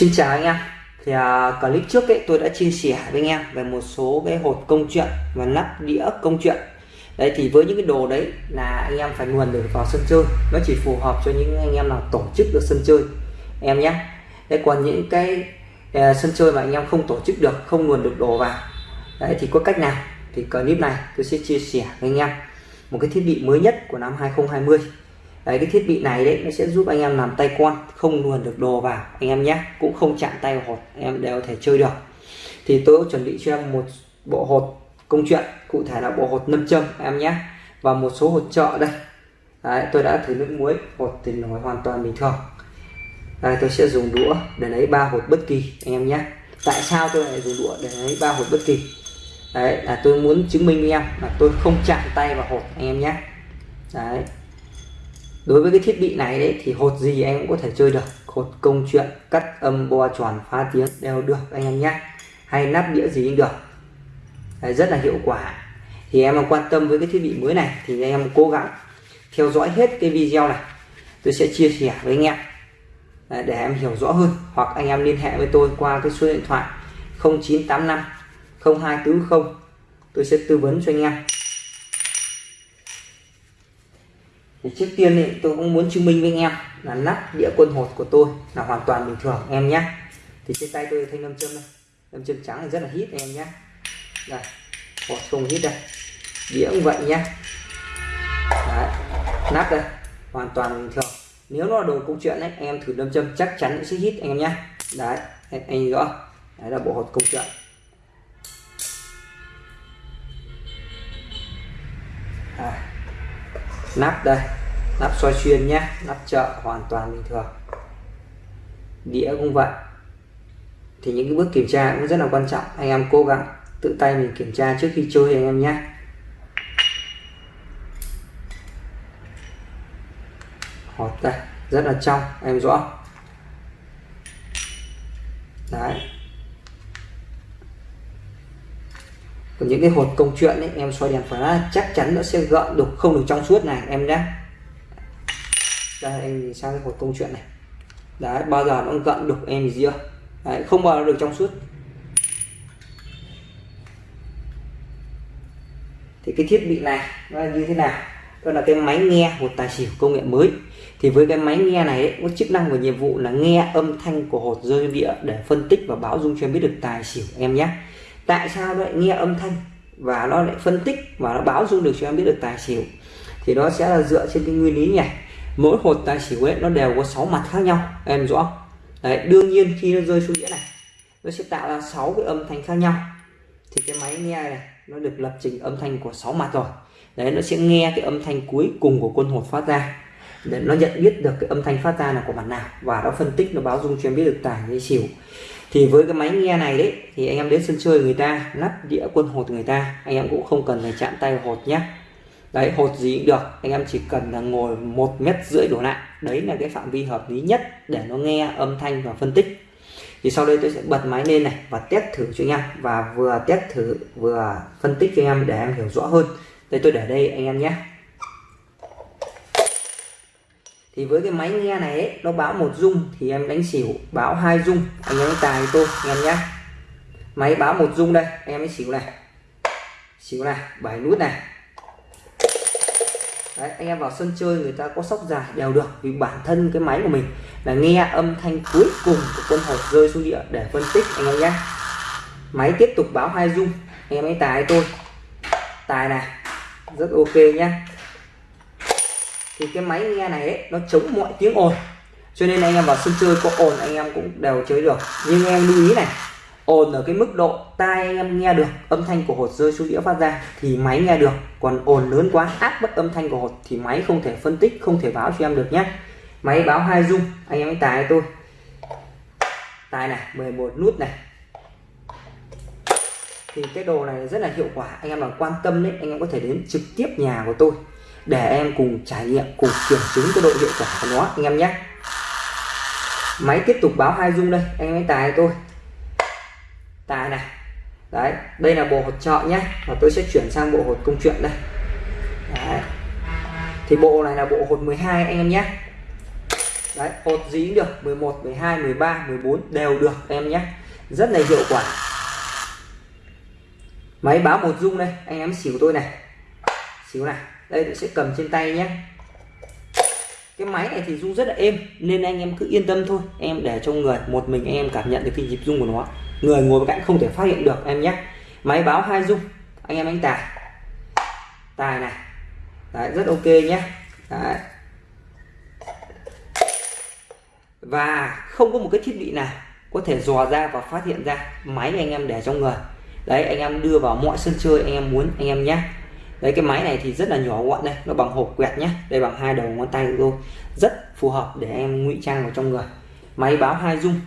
Xin chào anh em. Thì uh, clip trước ấy tôi đã chia sẻ với anh em về một số cái hột công chuyện và nắp đĩa công chuyện. Đấy thì với những cái đồ đấy là anh em phải nguồn được vào sân chơi. Nó chỉ phù hợp cho những anh em nào tổ chức được sân chơi. Em nhé. Đấy còn những cái uh, sân chơi mà anh em không tổ chức được không nguồn được đồ vào. Đấy thì có cách nào? Thì clip này tôi sẽ chia sẻ với anh em. Một cái thiết bị mới nhất của năm 2020 đấy cái thiết bị này đấy nó sẽ giúp anh em làm tay quan không luồn được đồ vào anh em nhé. Cũng không chạm tay vào hột anh em đều có thể chơi được. Thì tôi chuẩn bị cho em một bộ hột công chuyện cụ thể là bộ hột nâm châm em nhé. Và một số hột trợ đây. Đấy, tôi đã thử nước muối hột thì nổi hoàn toàn bình thường. Đây tôi sẽ dùng đũa để lấy ba hột bất kỳ anh em nhé. Tại sao tôi lại dùng đũa để lấy ba hột bất kỳ? Đấy là tôi muốn chứng minh với em là tôi không chạm tay vào hột anh em nhé. Đấy đối với cái thiết bị này đấy thì hột gì em cũng có thể chơi được. Hột công chuyện cắt âm bo tròn phá tiếng đều được anh em nhé. Hay nắp đĩa gì cũng được. Đấy, rất là hiệu quả. Thì em quan tâm với cái thiết bị mới này thì anh em cố gắng theo dõi hết cái video này. Tôi sẽ chia sẻ với anh em. Để em hiểu rõ hơn. Hoặc anh em liên hệ với tôi qua cái số điện thoại 0985 0240 tôi sẽ tư vấn cho anh em. Thì trước tiên thì tôi cũng muốn chứng minh với anh em là nắp đĩa quân hột của tôi là hoàn toàn bình thường em nhé. Thì trên tay tôi thanh nam châm đây. Nam châm trắng là rất là hít em nhé. Đây, hột không hít đây. Đĩa cũng vậy nhé. Đấy. nắp đây, hoàn toàn bình thường. Nếu nó là đồ công chuyện đấy em thử nam châm chắc chắn sẽ hít, anh em nhé. Đấy, anh rõ. Đấy là bộ hột công chuyện. À nắp đây, nắp soi xuyên nhé, nắp chợ hoàn toàn bình thường. Đĩa cũng vậy. Thì những cái bước kiểm tra cũng rất là quan trọng. Anh em cố gắng tự tay mình kiểm tra trước khi chơi anh em nhé. Hột đây, rất là trong, em rõ đấy còn những cái hột công chuyện ấy em soi đèn flash chắc chắn nó sẽ gợn đục không được trong suốt này em nhé. Đây anh nhìn sang cái hột công chuyện này. Đấy bao giờ nó gợn đục em gì chưa? Đấy, không bao giờ được trong suốt. Thì cái thiết bị này nó là như thế nào? Đó là cái máy nghe một tài xỉu công nghệ mới. Thì với cái máy nghe này ấy, có chức năng và nhiệm vụ là nghe âm thanh của hột rơi địa để phân tích và báo dung cho em biết được tài xỉu em nhé tại sao nó lại nghe âm thanh và nó lại phân tích và nó báo dung được cho em biết được tài xỉu? Thì nó sẽ là dựa trên cái nguyên lý này. Mỗi hột tài xỉu ấy, nó đều có 6 mặt khác nhau. Em rõ không? đấy, đương nhiên khi nó rơi xuống đĩa này, nó sẽ tạo ra 6 cái âm thanh khác nhau. Thì cái máy nghe này, nó được lập trình âm thanh của 6 mặt rồi. Đấy, nó sẽ nghe cái âm thanh cuối cùng của quân hột phát ra. Để nó nhận biết được cái âm thanh phát ra là của mặt nào và nó phân tích, nó báo dung cho em biết được tài hay xỉu thì với cái máy nghe này đấy, thì anh em đến sân chơi người ta lắp đĩa quân hột người ta, anh em cũng không cần phải chạm tay vào hột nhé đấy, hột gì cũng được, anh em chỉ cần là ngồi một mét rưỡi đổ lại. Đấy là cái phạm vi hợp lý nhất để nó nghe âm thanh và phân tích. Thì sau đây tôi sẽ bật máy lên này và test thử cho anh em, và vừa test thử, vừa phân tích cho anh em để em hiểu rõ hơn. Đây, tôi để đây anh em nhé thì với cái máy nghe này ấy, nó báo một dung thì em đánh xỉu báo hai dung. Anh em tài tôi anh em nhé máy báo một dung đây anh em ấy xỉu này. Xỉu này bảy nút này. Đấy, anh em vào sân chơi người ta có sóc dài đều được vì bản thân cái máy của mình là nghe âm thanh cuối cùng của quân hột rơi xuống địa để phân tích anh em nhé máy tiếp tục báo hai dung anh em ấy tài tôi. Tài này rất ok nhé thì cái máy nghe này ấy, nó chống mọi tiếng ồn. Cho nên anh em vào sân chơi có ồn anh em cũng đều chơi được. Nhưng em lưu ý này ồn ở cái mức độ tai anh em nghe được âm thanh của hột rơi xuống đĩa phát ra thì máy nghe được. Còn ồn lớn quá áp bức âm thanh của hột thì máy không thể phân tích không thể báo cho em được nhé. Máy báo hai dung anh em tài tôi. Tài này 11 nút này. Thì cái đồ này rất là hiệu quả anh em mà quan tâm đấy anh em có thể đến trực tiếp nhà của tôi để em cùng trải nghiệm, cùng kiểm chứng cái độ hiệu quả của nó, anh em nhé. Máy tiếp tục báo hai dung đây, anh em tài tôi tài này. Đấy, đây là bộ hột trợ nhé. Và tôi sẽ chuyển sang bộ hột công chuyện đây. Đấy. thì bộ này là bộ hột 12 anh em nhé. Đấy, hột dí được 11 12 13 14 đều được em nhé. Rất là hiệu quả. Máy báo một dung đây, anh em xỉu tôi này. Xỉu này đây tôi sẽ cầm trên tay nhé. Cái máy này thì rung rất là êm nên anh em cứ yên tâm thôi. Em để trong người một mình anh em cảm nhận được cái nhịp rung của nó. Người ngồi bên cạnh không thể phát hiện được em nhé. Máy báo hai rung anh em đánh tài tài này. Đấy, rất ok nhé. Đấy. và không có một cái thiết bị nào có thể dò ra và phát hiện ra máy anh em để trong người. Đấy anh em đưa vào mọi sân chơi anh em muốn anh em nhé đấy, cái máy này thì rất là nhỏ gọn đây, nó bằng hộp quẹt nhé đây bằng hai đầu ngón tay của tôi rất phù hợp để em ngụy trang vào trong người. Máy báo hai dung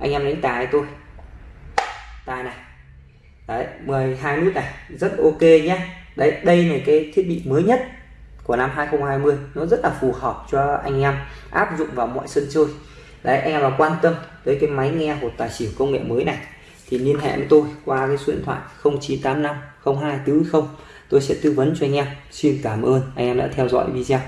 anh em đánh tài tôi tài này, đấy 12 nút này, rất ok nhé đấy, đây là cái thiết bị mới nhất của năm 2020 nó rất là phù hợp cho anh em áp dụng vào mọi sân chơi. Đấy anh em là quan tâm tới cái máy nghe hột tài xỉu công nghệ mới này, thì liên hệ với tôi qua cái số điện thoại 0985 02 tôi sẽ tư vấn cho anh em. Xin cảm ơn anh em đã theo dõi video.